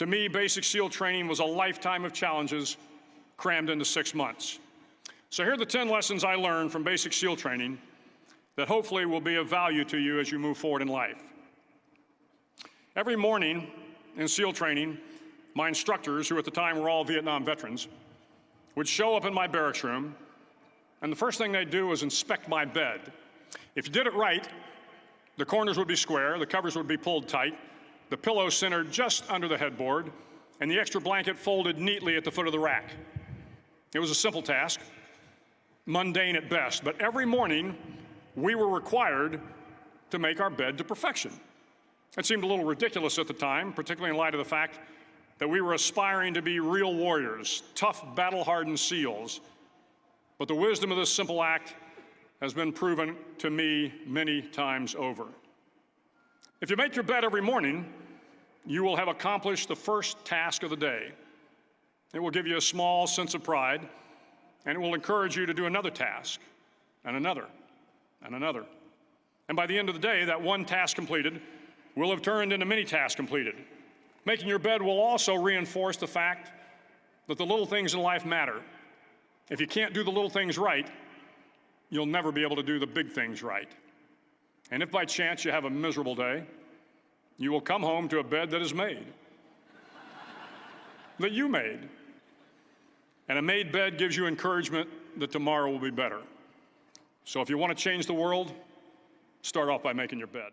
To me, basic SEAL training was a lifetime of challenges crammed into six months. So here are the 10 lessons I learned from basic SEAL training that hopefully will be of value to you as you move forward in life. Every morning in SEAL training, my instructors, who at the time were all Vietnam veterans, would show up in my barracks room, and the first thing they'd do was inspect my bed. If you did it right, the corners would be square, the covers would be pulled tight, the pillow centered just under the headboard, and the extra blanket folded neatly at the foot of the rack. It was a simple task, mundane at best, but every morning we were required to make our bed to perfection. It seemed a little ridiculous at the time, particularly in light of the fact that we were aspiring to be real warriors, tough, battle-hardened SEALs. But the wisdom of this simple act has been proven to me many times over. If you make your bed every morning, you will have accomplished the first task of the day. It will give you a small sense of pride, and it will encourage you to do another task, and another, and another. And by the end of the day, that one task completed will have turned into many tasks completed. Making your bed will also reinforce the fact that the little things in life matter. If you can't do the little things right, you'll never be able to do the big things right. And if by chance you have a miserable day, you will come home to a bed that is made, that you made. And a made bed gives you encouragement that tomorrow will be better. So if you want to change the world, start off by making your bed.